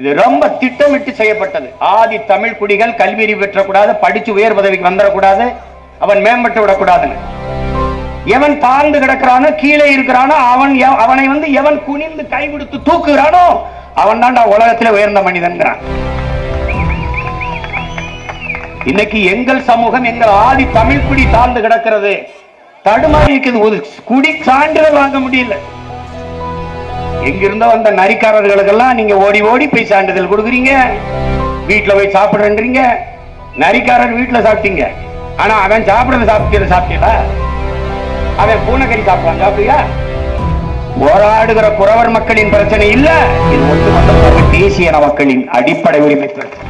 இது ரொம்ப திட்டமிட்டு செய்யப்பட்டது. ஆதி தமிழ் குடிகள் கல்வி அறிவு பெற்றக்கூடாது படிச்சு உயர் பதவிக்கு வந்துடக்கூடாது அவன் மேம்பட்டு விடக்கூடாதுன்னு. எவன் தாழ்ந்து கிடக்கிறானோ கீழே இருக்கிறானோ அவன் அவனை வந்து எவன் குனிந்து கை கொடுத்து தூக்குகிறானோ அவன் தான்டா உலகத்துல உயர்ந்த மனிதன்கிறான். இன்னைக்கு எங்கள் சமூகம் எங்கள் ஆதி தமிழ் குடி தாழ்ந்து கிடக்கிறது. தடுமாறி இருக்குது. ஒரு குடி சான்றிதழ் வாங்க முடியல. எங்கிருந்தோ வந்த நரிக்காரர்களுக்கெல்லாம் நீங்க ஓடி ஓடி போய் சான்றிதழ் கொடுக்குறீங்க. வீட்டில் போய் சாப்பிடுறீங்க நரிக்காரர் வீட்டில் சாப்பிட்டீங்க. ஆனா அவன் சாப்பிடுறது சாப்பிட்டு சாப்பிட்டீங்களா? அவன் பூனைக்கறி சாப்பிடுவான் சாப்பிடுறியா போராடுகிற குறவர் மக்களின் பிரச்சனை இல்ல. இது ஒட்டுமொத்த தேசிய மக்களின் அடிப்படை உரிமை பிரச்சனை.